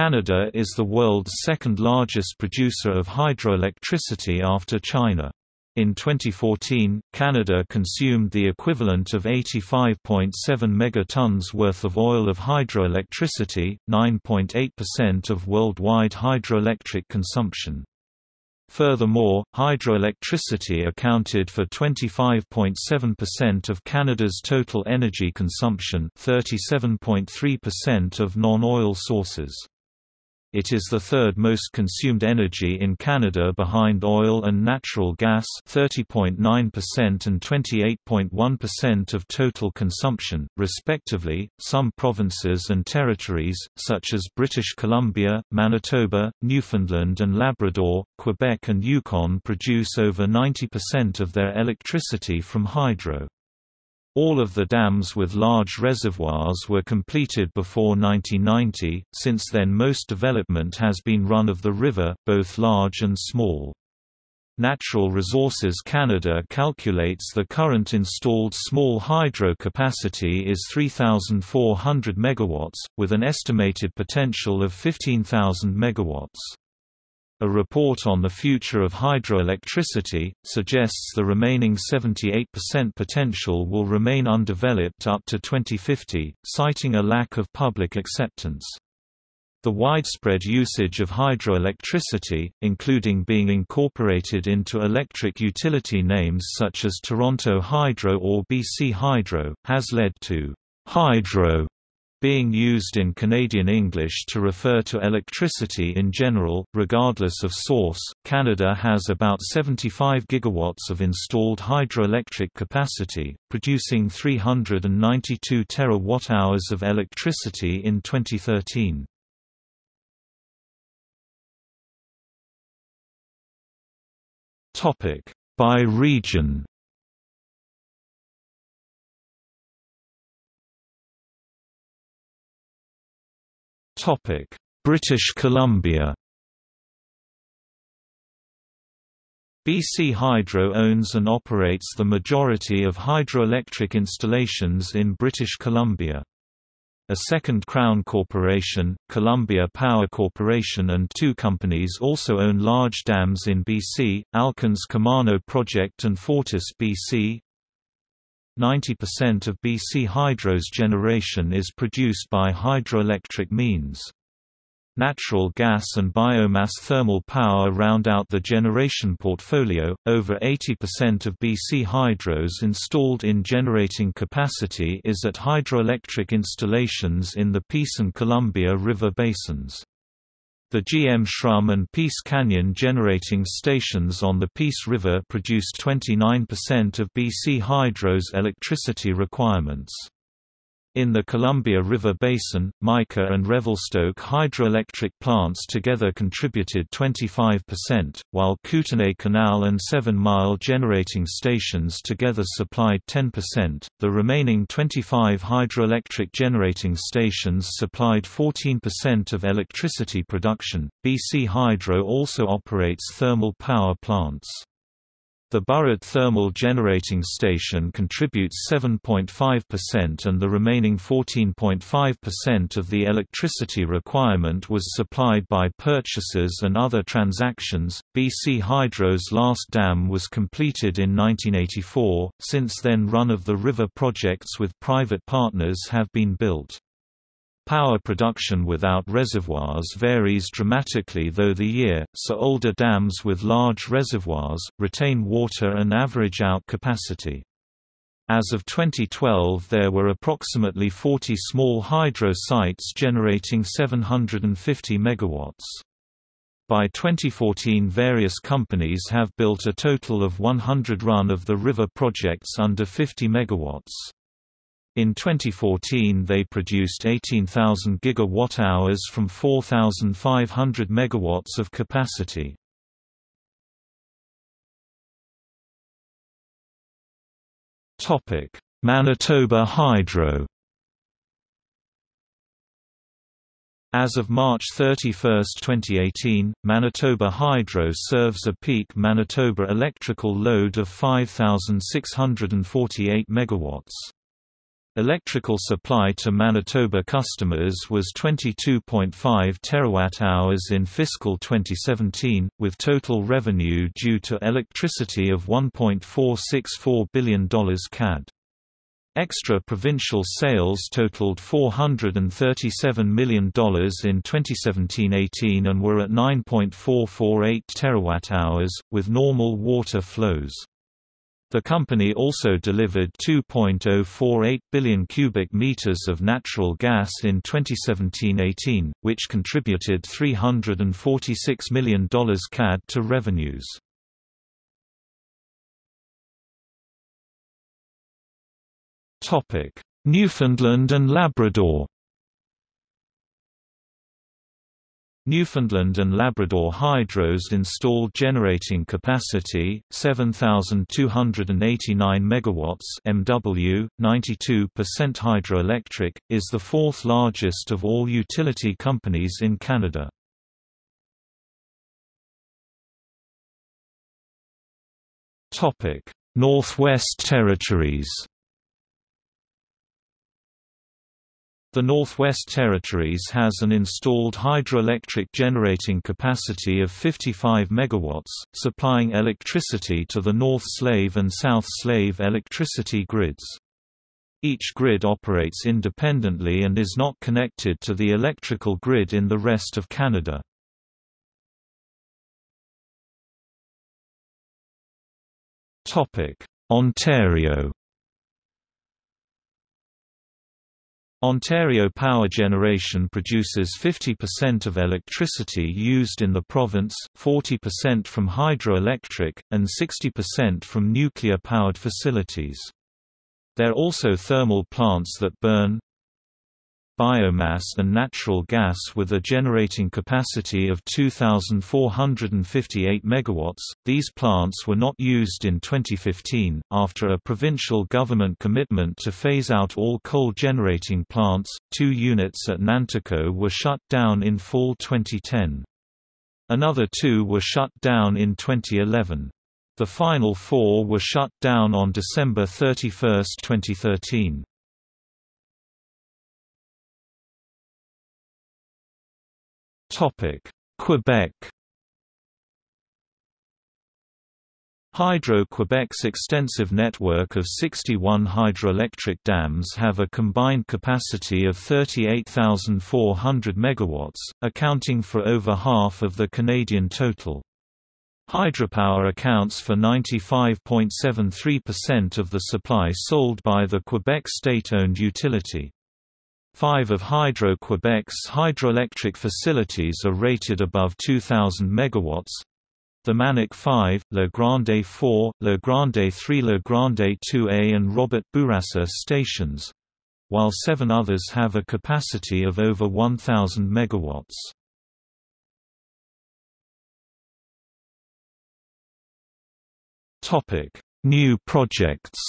Canada is the world's second largest producer of hydroelectricity after China. In 2014, Canada consumed the equivalent of 85.7 megatons worth of oil of hydroelectricity, 9.8% of worldwide hydroelectric consumption. Furthermore, hydroelectricity accounted for 25.7% of Canada's total energy consumption 37.3% of non-oil sources. It is the third most consumed energy in Canada behind oil and natural gas 30.9% and 28.1% of total consumption, respectively. Some provinces and territories, such as British Columbia, Manitoba, Newfoundland and Labrador, Quebec and Yukon produce over 90% of their electricity from hydro. All of the dams with large reservoirs were completed before 1990, since then most development has been run of the river, both large and small. Natural Resources Canada calculates the current installed small hydro capacity is 3,400 MW, with an estimated potential of 15,000 MW. A report on the future of hydroelectricity, suggests the remaining 78% potential will remain undeveloped up to 2050, citing a lack of public acceptance. The widespread usage of hydroelectricity, including being incorporated into electric utility names such as Toronto Hydro or BC Hydro, has led to hydro being used in Canadian English to refer to electricity in general, regardless of source. Canada has about 75 gigawatts of installed hydroelectric capacity, producing 392 terawatt-hours of electricity in 2013. Topic: By region. British Columbia BC Hydro owns and operates the majority of hydroelectric installations in British Columbia. A second Crown corporation, Columbia Power Corporation and two companies also own large dams in BC, Alcan's Kemano Project and Fortis BC. 90% of BC Hydro's generation is produced by hydroelectric means. Natural gas and biomass thermal power round out the generation portfolio. Over 80% of BC Hydro's installed in generating capacity is at hydroelectric installations in the Peace and Columbia River basins. The GM Shrum and Peace Canyon generating stations on the Peace River produced 29% of BC Hydro's electricity requirements. In the Columbia River Basin, Mica and Revelstoke hydroelectric plants together contributed 25%, while Kootenay Canal and Seven Mile generating stations together supplied 10%. The remaining 25 hydroelectric generating stations supplied 14% of electricity production. BC Hydro also operates thermal power plants. The Burrard Thermal Generating Station contributes 7.5% and the remaining 14.5% of the electricity requirement was supplied by purchases and other transactions. BC Hydro's last dam was completed in 1984, since then run of the river projects with private partners have been built. Power production without reservoirs varies dramatically though the year, so older dams with large reservoirs, retain water and average out capacity. As of 2012 there were approximately 40 small hydro sites generating 750 MW. By 2014 various companies have built a total of 100 run-of-the-river projects under 50 MW. In 2014 they produced 18,000 gigawatt-hours from 4,500 megawatts of capacity. Manitoba Hydro As of March 31, 2018, Manitoba Hydro serves a peak Manitoba electrical load of 5,648 megawatts. Electrical supply to Manitoba customers was 22.5 terawatt-hours in fiscal 2017, with total revenue due to electricity of $1.464 billion CAD. Extra-provincial sales totaled $437 million in 2017–18 and were at 9.448 terawatt-hours, with normal water flows. The company also delivered 2.048 billion cubic meters of natural gas in 2017–18, which contributed $346 million CAD to revenues. Newfoundland and Labrador Newfoundland and Labrador Hydro's installed generating capacity 7289 megawatts MW 92% hydroelectric is the fourth largest of all utility companies in Canada. Topic Northwest Territories The Northwest Territories has an installed hydroelectric generating capacity of 55 MW, supplying electricity to the North Slave and South Slave electricity grids. Each grid operates independently and is not connected to the electrical grid in the rest of Canada. Ontario Ontario Power Generation produces 50% of electricity used in the province, 40% from hydroelectric, and 60% from nuclear-powered facilities. There are also thermal plants that burn, biomass and natural gas with a generating capacity of 2,458 MW. These plants were not used in 2015, after a provincial government commitment to phase out all coal generating plants. Two units at Nanticoke were shut down in fall 2010. Another two were shut down in 2011. The final four were shut down on December 31, 2013. Quebec Hydro-Quebec's extensive network of 61 hydroelectric dams have a combined capacity of 38,400 MW, accounting for over half of the Canadian total. Hydropower accounts for 95.73% of the supply sold by the Quebec state-owned utility. Five of Hydro-Quebec's hydroelectric facilities are rated above 2,000 MW. The Manic 5, La Grande 4, La Grande 3 La Grande 2A and Robert Bourassa stations, while seven others have a capacity of over 1,000 MW. New projects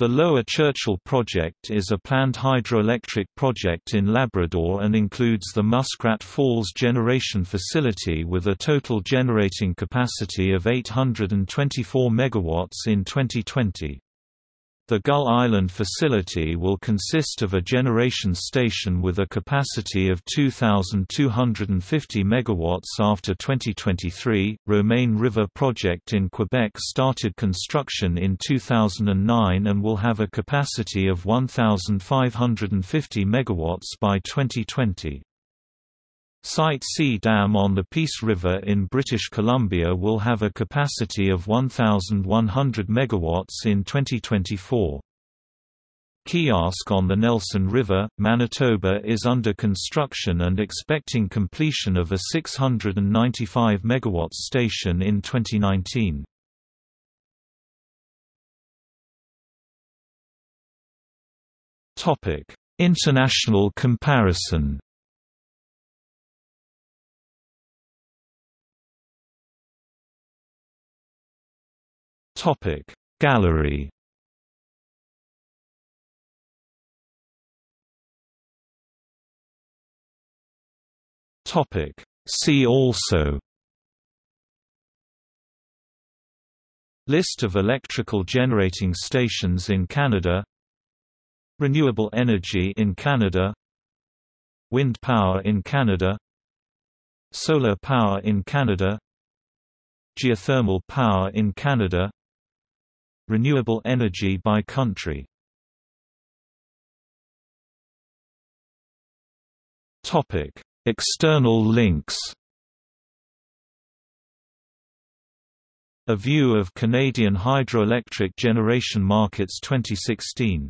The Lower Churchill project is a planned hydroelectric project in Labrador and includes the Muskrat Falls Generation Facility with a total generating capacity of 824 MW in 2020. The Gull Island facility will consist of a generation station with a capacity of 2,250 MW after 2023. Romaine River Project in Quebec started construction in 2009 and will have a capacity of 1,550 MW by 2020. Site C Dam on the Peace River in British Columbia will have a capacity of 1,100 MW in 2024. Keeyask on the Nelson River, Manitoba is under construction and expecting completion of a 695 MW station in 2019. International comparison Topic. Gallery. Topic. See also. List of electrical generating stations in Canada. Renewable energy in Canada. Wind power in Canada. Solar power in Canada. Geothermal power in Canada Renewable energy by country. External links. A view of Canadian hydroelectric generation markets 2016